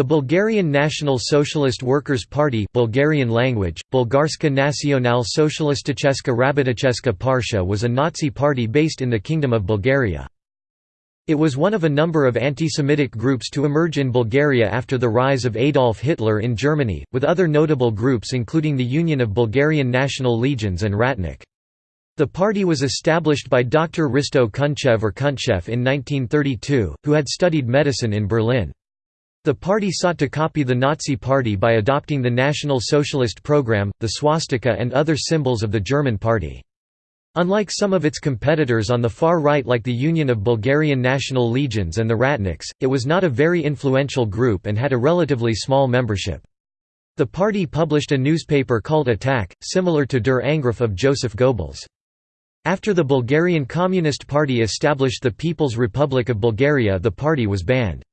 The Bulgarian National Socialist Workers' Party Bulgarian language, Bulgarska Nacional Socialisticheska Rabotnicheska Partia was a Nazi party based in the Kingdom of Bulgaria. It was one of a number of anti-Semitic groups to emerge in Bulgaria after the rise of Adolf Hitler in Germany, with other notable groups including the Union of Bulgarian National Legions and Ratnik. The party was established by Dr. Hristo Kunchev or Kuntchev in 1932, who had studied medicine in Berlin. The party sought to copy the Nazi Party by adopting the National Socialist Program, the swastika and other symbols of the German Party. Unlike some of its competitors on the far right like the Union of Bulgarian National Legions and the Ratniks, it was not a very influential group and had a relatively small membership. The party published a newspaper called Attack, similar to Der Angriff of Joseph Goebbels. After the Bulgarian Communist Party established the People's Republic of Bulgaria the party was banned.